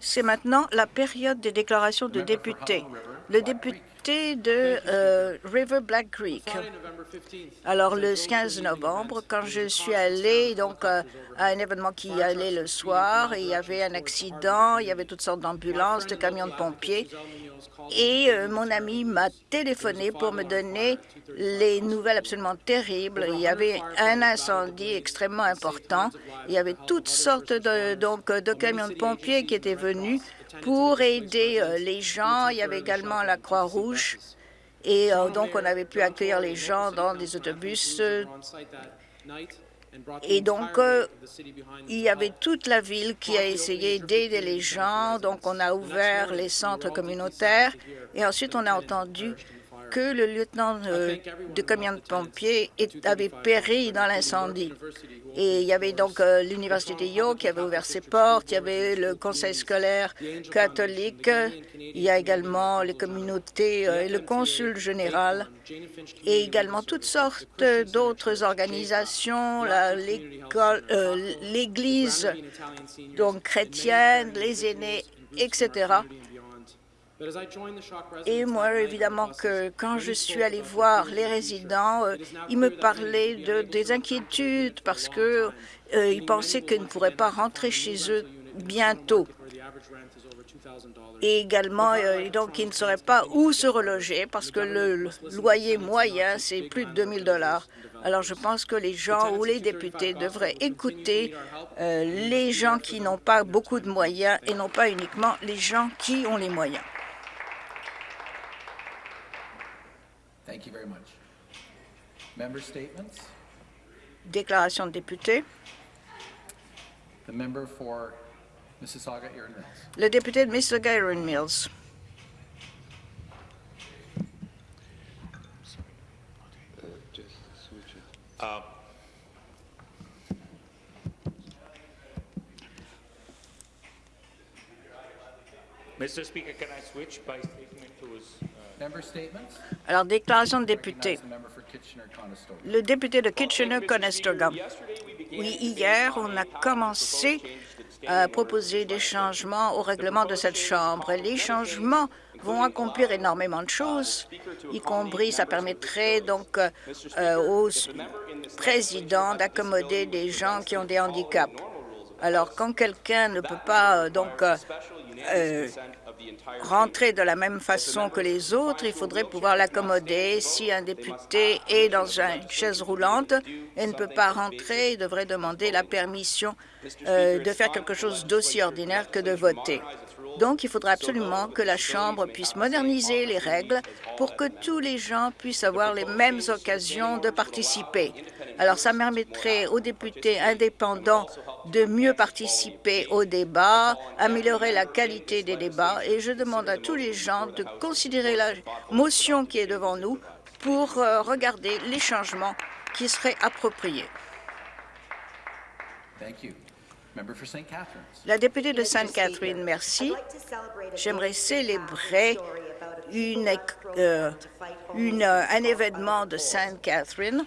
C'est maintenant la période des déclarations de députés. Le député de euh, River Black Creek. Alors, le 15 novembre, quand je suis allée donc, euh, à un événement qui allait le soir, il y avait un accident, il y avait toutes sortes d'ambulances, de camions de pompiers, et euh, mon ami m'a téléphoné pour me donner les nouvelles absolument terribles. Il y avait un incendie extrêmement important. Il y avait toutes sortes de, donc, de camions de pompiers qui étaient venus pour aider euh, les gens. Il y avait également la Croix-Rouge. Et euh, donc, on avait pu accueillir les gens dans des autobus. Et donc, euh, il y avait toute la ville qui a essayé d'aider les gens. Donc, on a ouvert les centres communautaires. Et ensuite, on a entendu que le lieutenant euh, de camion de pompiers avait péri dans l'incendie. Et il y avait donc euh, l'Université de York qui avait ouvert ses portes, il y avait le conseil scolaire catholique, il y a également les communautés euh, et le consul général, et également toutes sortes d'autres organisations, l'Église donc chrétienne, les aînés, etc. Et moi, évidemment, que quand je suis allée voir les résidents, euh, ils me parlaient de, des inquiétudes parce qu'ils euh, pensaient qu'ils ne pourraient pas rentrer chez eux bientôt. Et également, euh, donc, ils ne sauraient pas où se reloger parce que le loyer moyen, c'est plus de 2 000 alors, je pense que les gens ou les députés devraient écouter les gens qui n'ont pas beaucoup de moyens et non pas uniquement les gens qui ont les moyens. Very much. Member statements? Déclaration de député. The member for Mississauga Erin Mills. Le député de Mississauga Erin Mills. Uh, alors, déclaration de député. Le député de Kitchener-Conestoga. Oui, hier, on a commencé à proposer des changements au règlement de cette Chambre. Les changements vont accomplir énormément de choses, y compris ça permettrait donc euh, au président d'accommoder des gens qui ont des handicaps. Alors, quand quelqu'un ne peut pas euh, donc euh, rentrer de la même façon que les autres, il faudrait pouvoir l'accommoder. Si un député est dans une chaise roulante et ne peut pas rentrer, il devrait demander la permission euh, de faire quelque chose d'aussi ordinaire que de voter. Donc, il faudra absolument que la Chambre puisse moderniser les règles pour que tous les gens puissent avoir les mêmes occasions de participer. Alors, ça permettrait aux députés indépendants de mieux participer au débat, améliorer la qualité des débats, et je demande à tous les gens de considérer la motion qui est devant nous pour euh, regarder les changements qui seraient appropriés. La députée de Sainte-Catherine, merci. J'aimerais célébrer euh, euh, un événement de Sainte-Catherine.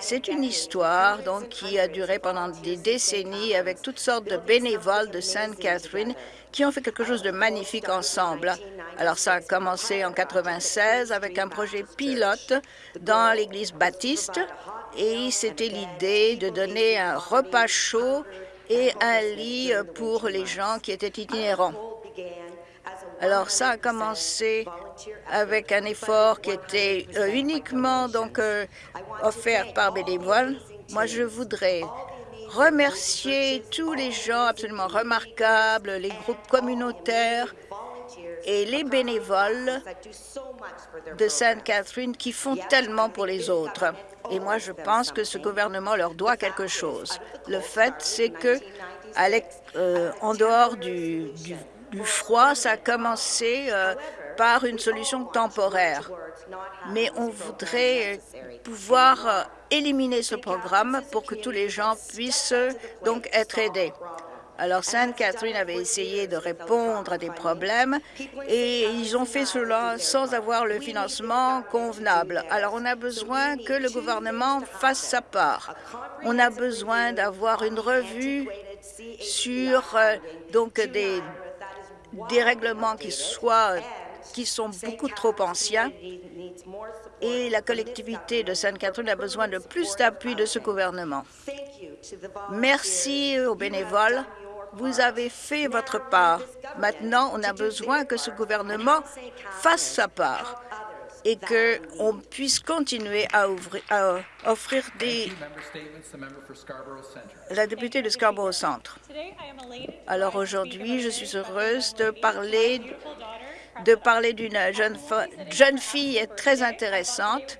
C'est une histoire donc, qui a duré pendant des décennies avec toutes sortes de bénévoles de Sainte-Catherine qui ont fait quelque chose de magnifique ensemble. Alors, ça a commencé en 96 avec un projet pilote dans l'église baptiste et c'était l'idée de donner un repas chaud et un lit pour les gens qui étaient itinérants. Alors ça a commencé avec un effort qui était euh, uniquement donc euh, offert par bénévoles. Moi, je voudrais remercier tous les gens absolument remarquables, les groupes communautaires et les bénévoles de Sainte-Catherine qui font tellement pour les autres. Et moi, je pense que ce gouvernement leur doit quelque chose. Le fait, c'est que, euh, en dehors du, froid, ça a commencé euh, par une solution temporaire. Mais on voudrait pouvoir euh, éliminer ce programme pour que tous les gens puissent donc être aidés. Alors, Sainte-Catherine avait essayé de répondre à des problèmes et ils ont fait cela sans avoir le financement convenable. Alors, on a besoin que le gouvernement fasse sa part. On a besoin d'avoir une revue sur euh, donc des dérèglements qui soient qui sont beaucoup trop anciens et la collectivité de Sainte-Catherine a besoin de plus d'appui de ce gouvernement. Merci aux bénévoles. Vous avez fait votre part. Maintenant, on a besoin que ce gouvernement fasse sa part et qu'on puisse continuer à, offrir des... La députée de Scarborough Centre. Alors aujourd'hui, je suis heureuse de parler de parler d'une jeune, jeune fille très intéressante.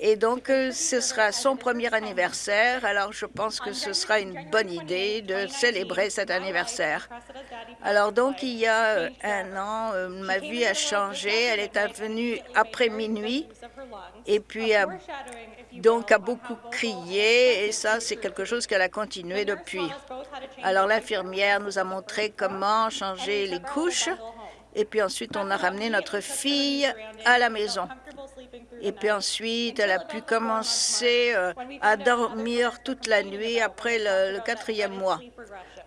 Et donc, euh, ce sera son premier anniversaire. Alors, je pense que ce sera une bonne idée de célébrer cet anniversaire. Alors, donc, il y a euh, un an, euh, ma vie a changé. Elle est venue après minuit et puis donc a beaucoup crié. Et ça, c'est quelque chose qu'elle a continué depuis. Alors, l'infirmière nous a montré comment changer les couches et puis ensuite, on a ramené notre fille à la maison. Et puis ensuite, elle a pu commencer euh, à dormir toute la nuit après le, quatrième mois.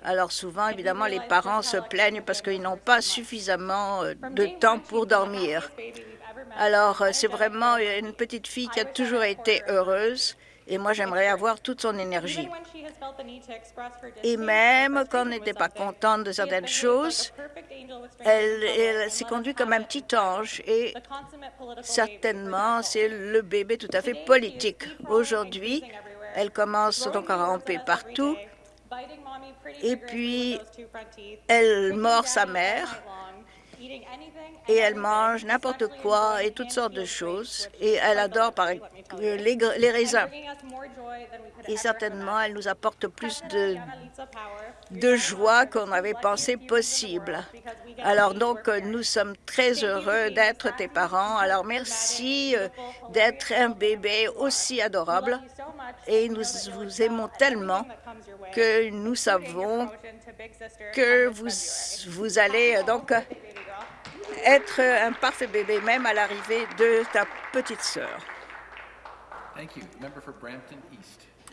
Alors souvent, évidemment, les parents se plaignent parce qu'ils n'ont pas suffisamment euh, de temps pour dormir. Alors, euh, c'est vraiment une petite fille qui a toujours été heureuse et moi, j'aimerais avoir toute son énergie. Et même quand on n'était pas contente de certaines choses, elle, s'est conduite comme un petit ange et certainement, c'est le bébé tout à fait politique. Aujourd'hui, elle commence donc à ramper partout. et puis elle mord sa mère et elle mange n'importe quoi et toutes sortes de choses. Et elle adore par les, les raisins. Et certainement, elle nous apporte plus de, de joie qu'on avait pensé possible. Alors donc, nous sommes très heureux d'être tes parents. Alors merci euh, d'être un bébé aussi adorable. Et nous vous aimons tellement que nous savons que vous, vous allez euh, donc être un parfait bébé, même à l'arrivée de ta petite sœur.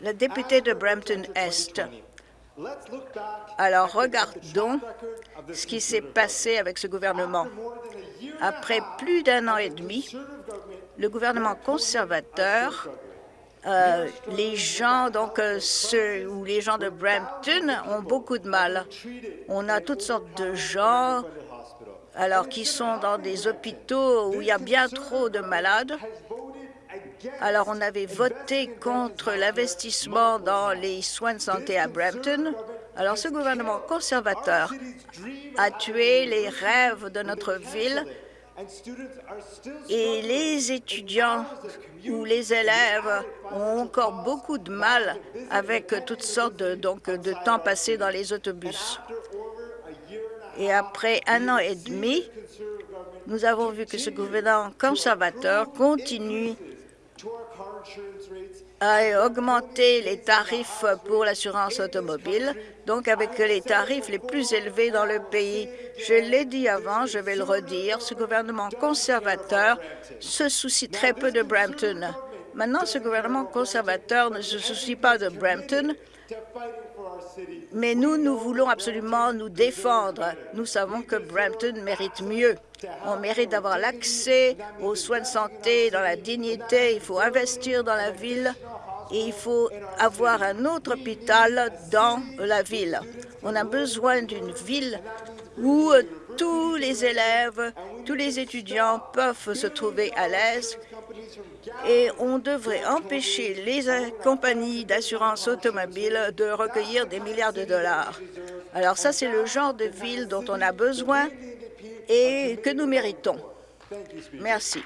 La députée de Brampton-Est. Alors, regardons ce qui s'est passé avec ce gouvernement. Après plus d'un an et demi, le gouvernement conservateur, euh, les gens, donc euh, ceux ou les gens de Brampton ont beaucoup de mal. On a toutes sortes de gens alors qui sont dans des hôpitaux où il y a bien trop de malades. Alors, on avait voté contre l'investissement dans les soins de santé à Brampton. Alors, ce gouvernement conservateur a tué les rêves de notre ville et les étudiants ou les élèves ont encore beaucoup de mal avec toutes sortes de, de temps passé dans les autobus. Et après un an et demi, nous avons vu que ce gouvernement conservateur continue à augmenter les tarifs pour l'assurance automobile, donc avec les tarifs les plus élevés dans le pays. Je l'ai dit avant, je vais le redire, ce gouvernement conservateur se soucie très peu de Brampton. Maintenant, ce gouvernement conservateur ne se soucie pas de Brampton, mais nous, nous voulons absolument nous défendre. Nous savons que Brampton mérite mieux. On mérite d'avoir l'accès aux soins de santé dans la dignité. Il faut investir dans la ville et il faut avoir un autre hôpital dans la ville. On a besoin d'une ville où tous les élèves, tous les étudiants peuvent se trouver à l'aise et on devrait empêcher les compagnies d'assurance automobile de recueillir des milliards de dollars. Alors ça, c'est le genre de ville dont on a besoin et que nous méritons. Merci.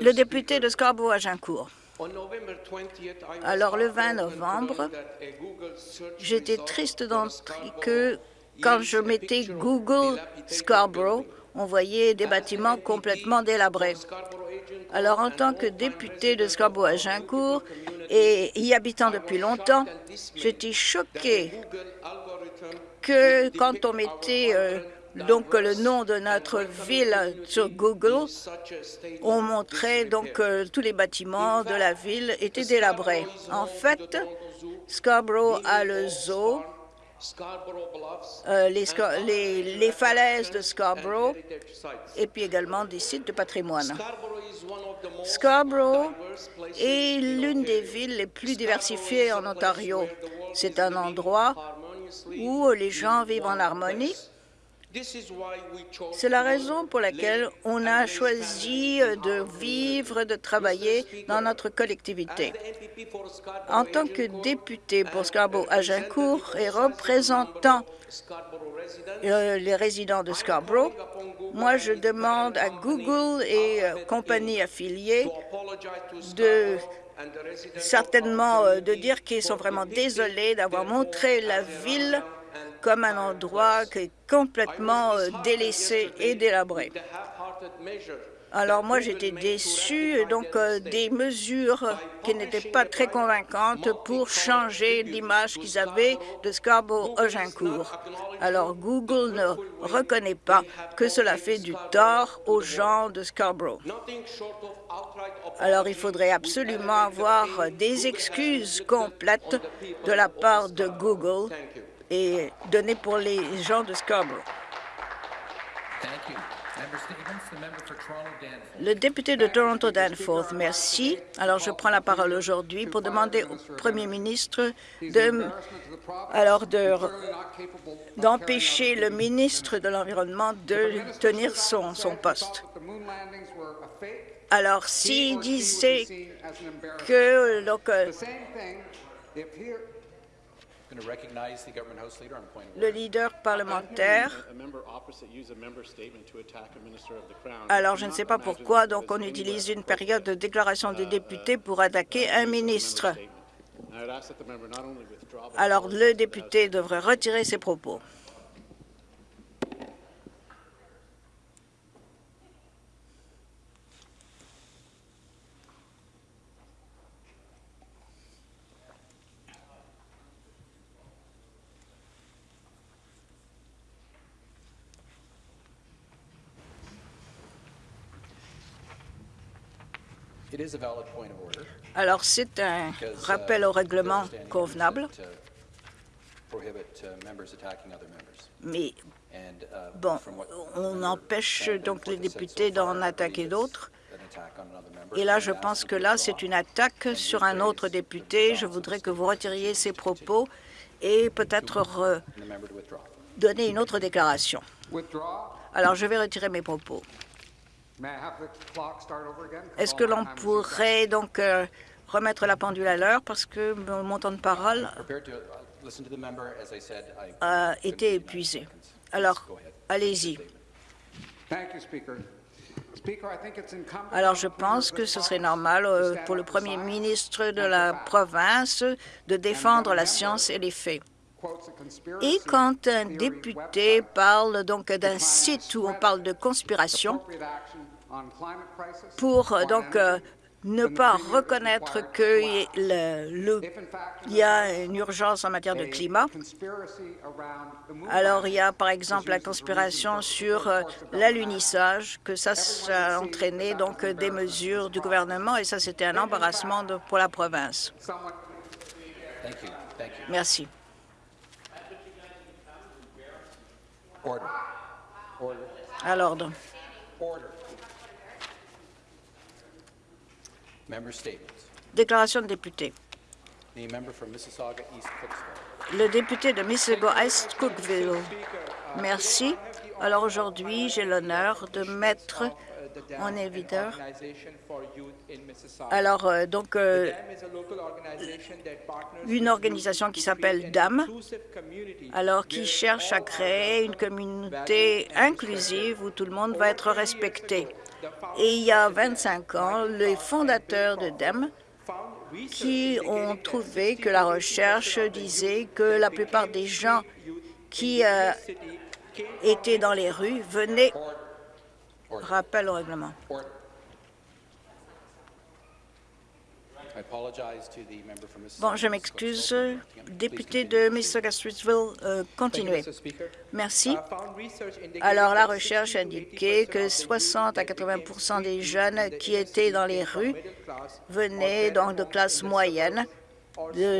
Le député de Scarborough-Agincourt. Alors, le 20 novembre, j'étais triste d'entrer que quand je mettais Google Scarborough, on voyait des bâtiments complètement délabrés. Alors, en tant que député de Scarborough-Agincourt et y habitant depuis longtemps, j'étais choqué que quand on mettait euh, donc le nom de notre ville sur Google, on montrait donc que tous les bâtiments de la ville étaient délabrés. En fait, Scarborough a le zoo, euh, les falaises de Scarborough et puis également des sites de patrimoine. Scarborough est l'une des villes les plus diversifiées en Ontario. C'est un endroit où les gens vivent en harmonie. C'est la raison pour laquelle on a choisi de vivre, de travailler dans notre collectivité. En tant que député pour Scarborough-Agincourt et représentant euh, les résidents de Scarborough, moi, je demande à Google et euh, compagnies affiliées de certainement euh, de dire qu'ils sont vraiment désolés d'avoir montré la ville comme un endroit qui est complètement euh, délaissé et délabré. Alors moi, j'étais déçu donc euh, des mesures qui n'étaient pas très convaincantes pour changer l'image qu'ils avaient de Scarborough-Agincourt. Alors Google ne reconnaît pas que cela fait du tort aux gens de Scarborough. Alors il faudrait absolument avoir des excuses complètes de la part de Google et données pour les gens de Scarborough. Le député de Toronto Danforth, merci. Alors, je prends la parole aujourd'hui pour demander au Premier ministre de, alors de d'empêcher le ministre de l'Environnement de tenir son, son poste. Alors, s'il disait que donc, le leader parlementaire A member opposite use a member statement to attack a minister of the Crown. Alors, je ne sais pas pourquoi, donc on utilise une période de déclaration des députés pour attaquer un ministre. Alors, le député devrait retirer ses propos. Alors, c'est un uh, rappel au règlement convenable, uh, uh, mais bon, on empêche donc les députés d'en attaquer d'autres. Et là, je pense que là, c'est une attaque sur un autre député. Je voudrais que vous retiriez ces propos et peut-être donner une autre déclaration. Alors, je vais retirer mes propos. Est-ce que l'on pourrait donc euh, remettre la pendule à l'heure parce que mon temps de parole uh, a été épuisé. Alors, allez-y. Alors, je the pense que ce serait normal euh, pour le Premier ministre de la province de défendre la science et les faits. Et quand un député parle donc d'un site où on parle de conspiration pour donc euh, ne pas reconnaître qu'il in fact y a une urgence en matière de climat, alors il y a par exemple la conspiration sur the euh, l'alunissage, que ça, ça a entraîné donc des mesures du gouvernement et ça c'était un embarrassement de- pour la province. action. Someone Thank you, thank you. Merci. À l'ordre. Order. Member statements. Déclaration de député. Le député de Mississauga-Est Cookville. Merci. Alors aujourd'hui, j'ai l'honneur de mettre en. Alors, euh, donc, euh, une organisation qui s'appelle DAM, alors qui cherche à créer une communauté inclusive où tout le monde va être respecté. Et il y a 25 ans, les fondateurs de DAM qui ont trouvé que la recherche disait que la plupart des gens qui euh, étaient dans les rues venaient... Rappel au règlement. Bon, je m'excuse. Député de Mississauga-Streetsville, euh, continuez. Merci. Alors, la recherche indiquait que 60 à 80% des jeunes qui étaient dans les rues venaient donc de classe moyenne,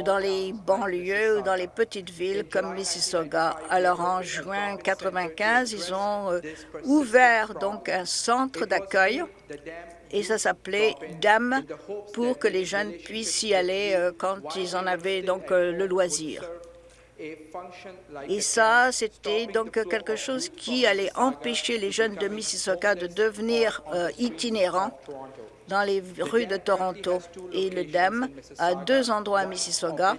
dans les banlieues ou dans les petites villes comme Mississauga. Alors, en juin 95, ils ont euh, ouvert donc un centre d'accueil et ça s'appelait DAM pour que les jeunes puissent y aller euh, quand ils en avaient donc euh, le loisir. Et ça, c'était donc quelque chose qui allait empêcher les jeunes de Mississauga de devenir euh, itinérants dans les rues de Toronto. Et le DAM a deux endroits à Mississauga.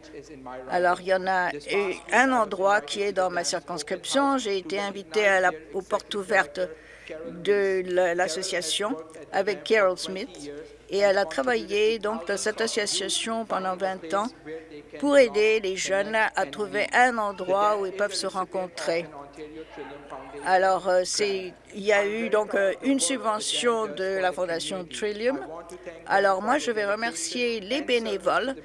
Alors, il y en a eu un endroit qui est dans ma circonscription. J'ai été invité à la- aux portes ouvertes de la- l'association avec Carol Smith et elle a travaillé donc dans cette association pendant 20 ans pour aider les jeunes à trouver un endroit où ils peuvent se rencontrer. Alors, euh, il y a eu donc euh, une subvention de la Fondation Trillium. Alors, moi, je vais remercier les bénévoles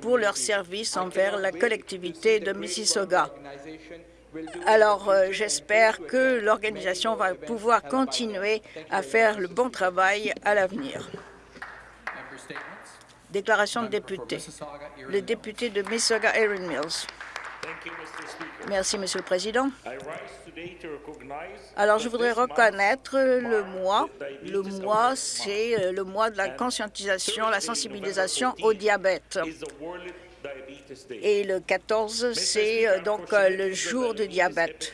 pour leur service envers la collectivité de Mississauga. Alors, euh, j'espère que l'organisation va pouvoir continuer à faire le bon travail à l'avenir. Déclaration de député. Le député de Mississauga, Erin Mills. Merci, Monsieur le Président. Alors, je voudrais reconnaître le mois. Le mois, c'est euh, le mois de la conscientisation, la sensibilisation au diabète. Et le 14, c'est euh, donc euh, le jour du diabète.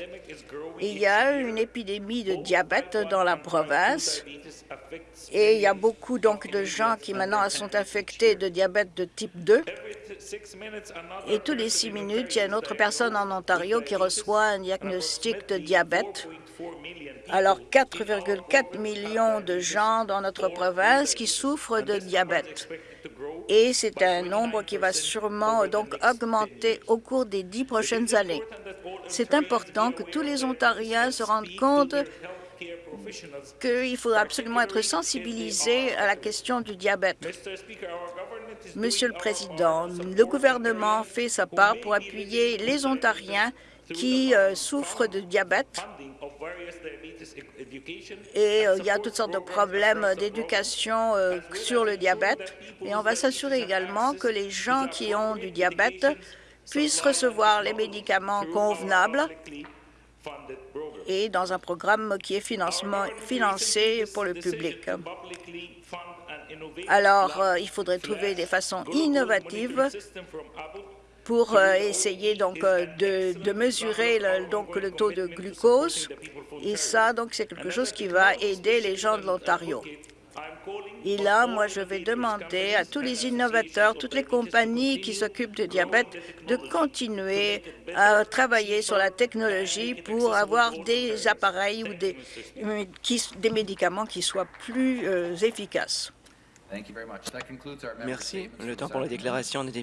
Il y a une épidémie de diabète dans la province et il y a beaucoup donc de gens qui maintenant sont infectés de diabète de type 2. Et tous les six minutes, il y a une autre personne en Ontario qui reçoit un diagnostic de diabète. Alors, 4,4 millions de gens dans notre province qui souffrent de diabète. Et c'est un nombre qui va sûrement donc augmenter au cours des dix prochaines années. C'est important que tous les Ontariens se rendent compte qu'il faut absolument être sensibilisé à la question du diabète. Monsieur le Président, le gouvernement fait sa part pour appuyer les Ontariens qui euh, souffrent de diabète et euh, il y a toutes sortes de problèmes d'éducation euh, sur le diabète. Et on va s'assurer également que les gens qui ont du diabète puissent recevoir les médicaments convenables et dans un programme qui est financement, financé pour le public. Alors, euh, il faudrait trouver des façons innovatives pour euh, essayer donc de, de mesurer le, donc le taux de glucose. Et ça, donc, c'est quelque chose qui va aider les gens de l'Ontario. Et là, moi, je vais demander à tous les innovateurs, toutes les compagnies qui s'occupent de diabète, de continuer à travailler sur la technologie pour avoir des appareils ou des, qui- des médicaments qui soient plus euh, efficaces. Merci. Le temps pour la déclaration des députés